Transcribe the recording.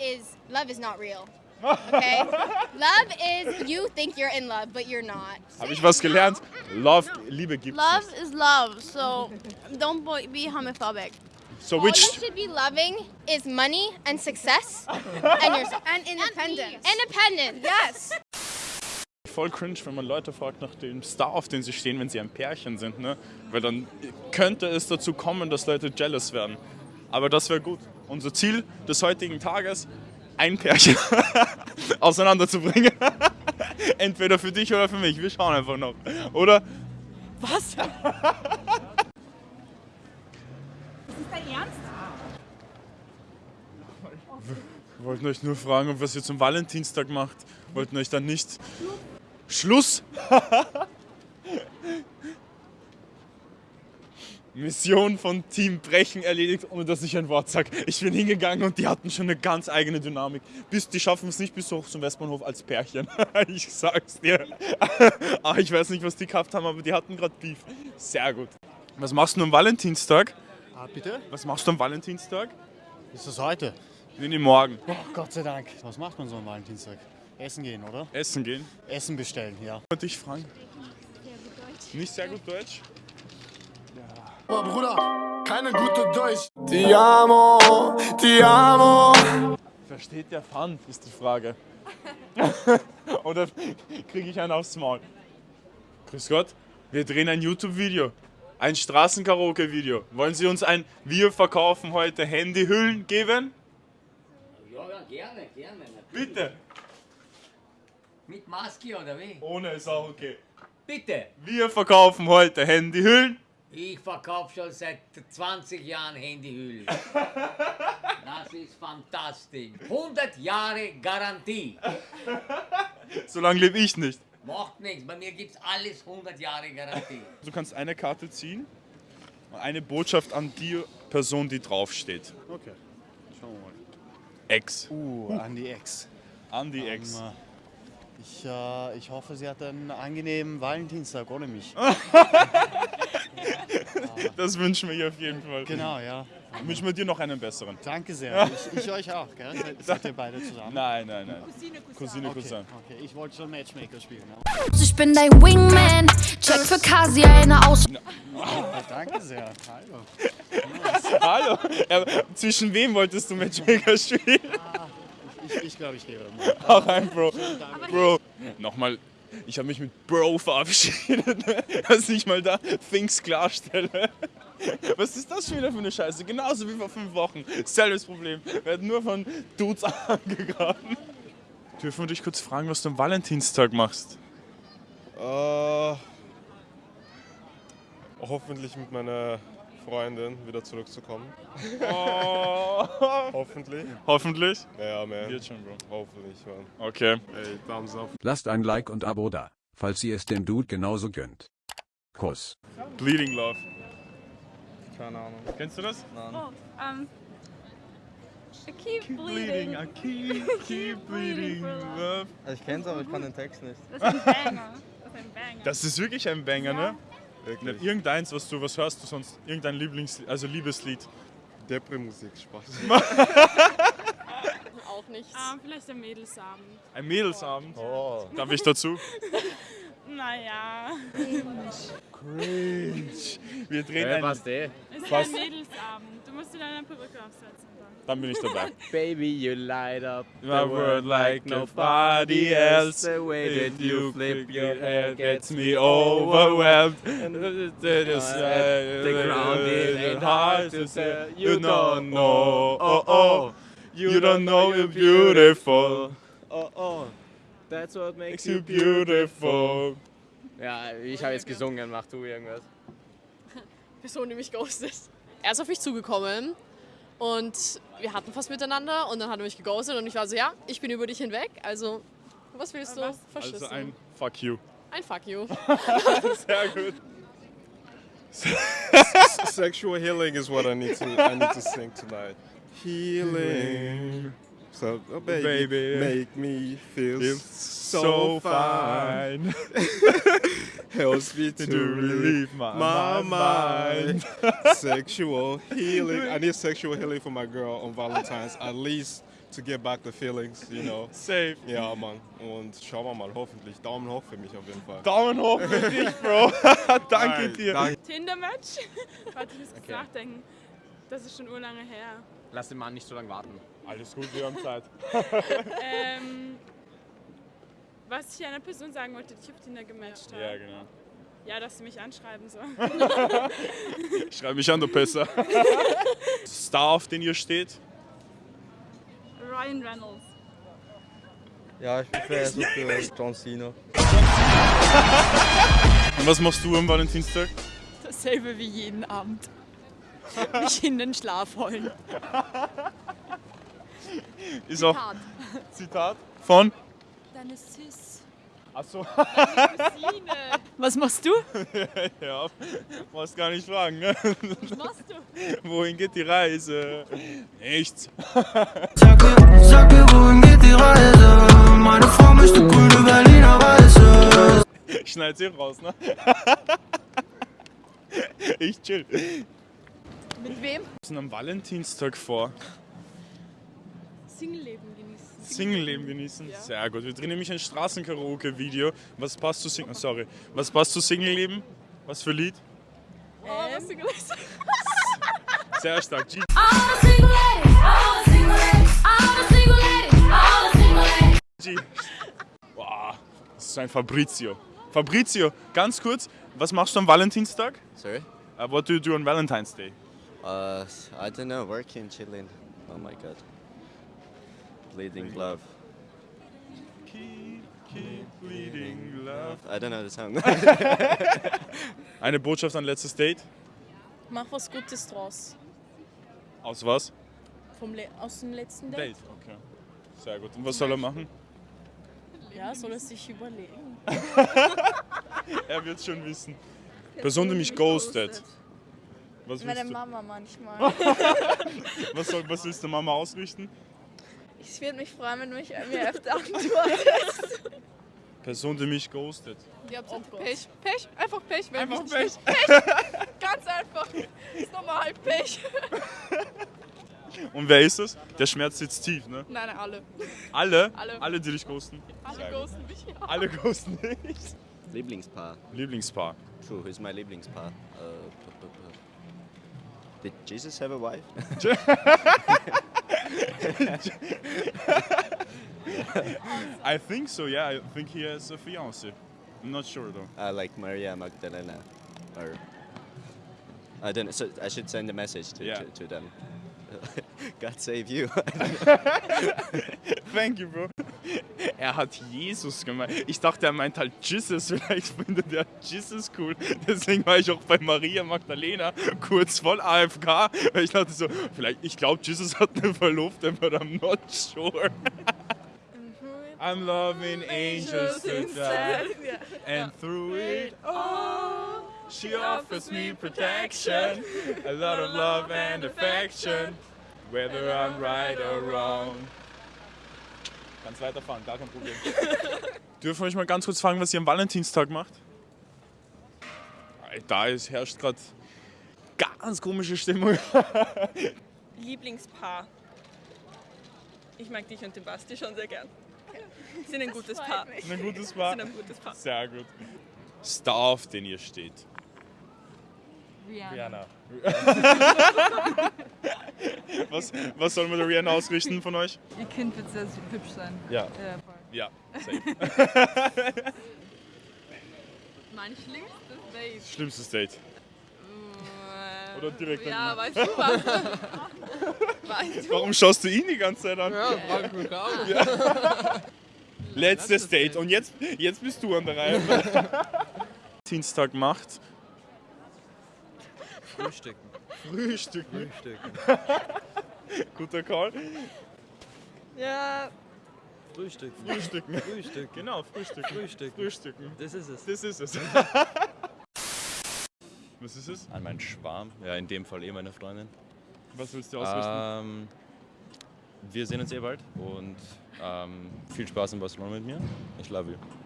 is love is not real. Okay? love is you think you're in love, but you're not. Habe ich was gelernt? Love, Liebe gibt's Love nicht. is love, so don't be homophobic. So All which you should be loving is money and success and yourself. And independence. Independent, yes. voll cringe, wenn man Leute fragt nach dem Star, auf den sie stehen, wenn sie ein Pärchen sind, ne? Weil dann könnte es dazu kommen, dass Leute jealous werden. Aber das wäre gut. Unser Ziel des heutigen Tages, ein Pärchen auseinanderzubringen. Entweder für dich oder für mich. Wir schauen einfach noch. Oder? Was? Wir wollten euch nur fragen, ob was ihr zum Valentinstag macht. Wollten euch dann nicht. Schluss! Mission von Team Brechen erledigt, ohne dass ich ein Wort sage. Ich bin hingegangen und die hatten schon eine ganz eigene Dynamik. Bis, die schaffen es nicht bis hoch zum Westbahnhof als Pärchen. ich sag's dir. ah, ich weiß nicht, was die gehabt haben, aber die hatten gerade Beef. Sehr gut. Was machst du am Valentinstag? Ah, bitte? Was machst du am Valentinstag? Ist das heute? Nee, nee, morgen. Oh, Gott sei Dank. Was macht man so am Valentinstag? Essen gehen, oder? Essen gehen. Essen bestellen, ja. Wollte ich fragen. Nicht sehr gut Deutsch? Oh, Bruder, keine gute Deutsch. Ti amo, ti amo. Versteht der Pfand, ist die Frage. Oder kriege ich einen aufs Maul? Grüß Gott, wir drehen ein YouTube-Video. Ein Straßenkaraoke-Video. Wollen Sie uns ein Wir verkaufen heute Handyhüllen geben? Ja, ja, gerne, gerne. natürlich. Bitte. Mit Maske oder wie? Ohne ist auch okay. Bitte. Wir verkaufen heute Handyhüllen. Ich verkaufe schon seit 20 Jahren Handyhüllen. Das ist fantastisch. 100 Jahre Garantie. So lange lebe ich nicht. Macht nichts, bei mir gibt's alles 100 Jahre Garantie. Du kannst eine Karte ziehen. Eine Botschaft an die Person, die draufsteht. Okay. Schauen wir mal. Ex. Uh, an die Ex. An die Ex. Ähm, ich, äh, ich hoffe, sie hat einen angenehmen Valentinstag ohne mich. Das wünschen wir ihr auf jeden Fall. Genau, ja. Wünschen wir dir noch einen besseren. Danke sehr. Ich, ich euch auch, gell? Seid, seid ihr beide zusammen? Nein, nein, nein. Cousine, Okay, Cousin. okay. Ich wollte schon Matchmaker spielen. Ja. Ich bin dein Wingman. Check für Kasi eine aus. Ah, danke sehr. Hallo. Hallo. Ja, zwischen wem wolltest du Matchmaker spielen? Ich, ich glaube, ich gehe mal. Auch ein Bro. Bro. Nochmal. Ich habe mich mit Bro verabschiedet, ne? dass ich mal da Things klarstelle. Was ist das schon wieder für eine Scheiße? Genauso wie vor fünf Wochen. Selbes Problem. Wir werden nur von Dudes angegraben. Dürfen wir dich kurz fragen, was du am Valentinstag machst? Äh, hoffentlich mit meiner Freundin wieder zurückzukommen. Oh. Hoffentlich. Hoffentlich. Ja, man. Wird schon, Bro. Hoffentlich, man. Okay. Ey, Thumbs up. Lasst ein Like und Abo da, falls ihr es dem Dude genauso gönnt. Kuss. Bleeding Love. Keine Ahnung. Kennst du das? Oh, um, I keep Bleeding, bleeding. I keep, keep bleeding, love. Ich kenn's, aber ich kann den Text nicht. Das ist ein Banger. Das ist ein Banger. Das ist wirklich ein Banger, ne? Wirklich. Irgendeins, was du, was hörst du sonst? Irgendein Lieblings, also Liebeslied. Depri-Musik, Spaß. Auch nichts. Ähm, vielleicht ein Mädelsabend. Ein Mädelsabend. Oh. Darf ich dazu? Naja. Cringe. Wir drehen ein, eh. Es ist Was? ein Mädelsabend. Du musst dir deine Perücke aufsetzen. Dann. bin ich dabei. Baby, you light up My world like nobody else. The way that you flip your hair gets me overwhelmed. That is the ground it ain't hard to say. You don't know. Oh oh. You don't know you're beautiful. Oh oh, that's what Makes you beautiful. Ja, ich habe jetzt gesungen, mach du irgendwas. Person, die mich ghostet. Er ist auf mich zugekommen und wir hatten fast miteinander und dann hat er mich geghostet und ich war so, ja, ich bin über dich hinweg, also was willst du? Verschissen. Also ein Fuck you. ein Fuck you. Sehr gut. Sexual healing is what I need to I need to sing tonight. Healing. So, oh baby, Baby. make me feel Feels so, so fine. Helps me to, To relieve my, my mind. mind. sexual healing. I need sexual healing for my girl on Valentine's. At least to get back the feelings, you know. Safe. Ja, Mann. Und schauen wir mal, hoffentlich. Daumen hoch für mich auf jeden Fall. Daumen hoch für dich, Bro. Danke Alright, dir. danke. Tinder-Match? Warte, ich muss kurz Okay. nachdenken. Das ist schon urlange her. Lass den Mann nicht so lange warten. Alles gut, wir haben Zeit. ähm, was ich einer Person sagen wollte, die ich auf Tinder gematcht habe. Ja, genau. Ja, dass sie mich anschreiben soll. Schreib mich an, du Pisser. Star, auf den ihr steht? Ryan Reynolds. Ja, ich wäre so für John Cena. Und was machst du am Valentinstag? Dasselbe wie jeden Abend. Mich in den Schlaf holen. Ist auch Zitat von? Deine Sis. Achso. Was machst du? ja, brauchst gar nicht fragen. Ne? Was machst du? Wohin geht die Reise? Nichts. Sag mir, wohin geht die Reise? Meine Frau möchte grüne Berliner Weiße. Schneid's hier raus, ne? Ich chill. Mit wem? Was ist denn am Valentinstag vor? Single-Leben genießen. Single-Leben genießen? Sehr gut. Wir drehen nämlich ein Straßenkaraoke-Video. Was passt zu Single... Sorry. Was passt zu Single-Leben? Was für Lied? Oh, was du gesagt Sehr stark. G G. Boah, das ist ein Fabrizio. Fabrizio, ganz kurz, was machst du am Valentinstag? Sorry? Uh, what do you do on Valentine's Day? Uh, I don't know, working, chilling. Oh my god. Bleeding love. Keep, keep bleeding love. I don't know the song. Eine Botschaft an letztes Date? Mach was Gutes draus. Aus was? Vom Le aus dem letzten Date. Date, okay. Sehr gut. Und was soll er machen? Ja, soll er sich überlegen. Er wird schon wissen. Person, die mich ghostet. Was Meine? Mama manchmal. Was, soll, was willst du Mama ausrichten? ich würde mich freuen, wenn du mich mir öfter antwortest. Person, die mich ghostet. Ihr habt oh Pech. Pech, einfach Pech. Wenn Einfach mich Pech. nicht- Pech. Ganz einfach. Ist normal, Pech. Und wer ist das? Der Schmerz sitzt tief, ne? Nein, nein, alle. Alle? Alle. Alle, die dich ghosten? Alle ghosten mich. Alle ghosten dich? Lieblingspaar. Lieblingspaar. True, who's my Lieblingspaar? Uh, Did Jesus have a wife? I think so, yeah. I think he has a fiancé. I'm not sure though. uh, like Maria Magdalena. Or I don't know. So I should send a message to, Yeah. to, to them. God save you. Thank you, bro. Er hat Jesus gemeint. Ich dachte, er meint halt Jesus. Vielleicht findet er Jesus cool. Deswegen war ich auch bei Maria Magdalena kurz voll AFK. Weil ich dachte so, vielleicht, ich glaube, Jesus hat eine Verlobte, but I'm not sure. I'm loving angels to die. And through it all, she offers me protection. A lot of love and affection. Whether I'm right or wrong. Ganz weiterfahren, gar kein Problem. Dürfen wir euch mal ganz kurz fragen, was ihr am Valentinstag macht? Da ist, herrscht gerade ganz komische Stimmung. Lieblingspaar. Ich mag dich und den Basti schon sehr gern. Sind ein gutes Paar. Ein gutes Paar. Sind ein gutes Paar. Sehr gut. Star, auf den ihr steht. Rihanna. was, was soll man der Rihanna ausrichten von euch? Ihr Kind wird sehr hübsch sein. Ja. Ja, voll. Ja, safe. Mein schlimmstes Date. Schlimmstes Date. Oder direkt Ja, weißt du was? weißt du? Warum schaust du ihn die ganze Zeit an? Ja, frag ich mich auch. Ja. Letztes Date. Und jetzt, jetzt bist du an der Reihe. Dienstag macht. Frühstücken. Frühstücken. Frühstücken. Guter Call. Ja, Frühstücken. Frühstücken. Frühstücken. Genau, Frühstücken. Frühstücken. Frühstücken. Das ist es. Das ist es. Was ist es? An meinen Schwarm. Ja, in dem Fall eh meine Freundin. Was willst du ausrichten? Ähm, wir sehen uns eh bald und ähm, viel Spaß in Barcelona mit mir. Ich love you.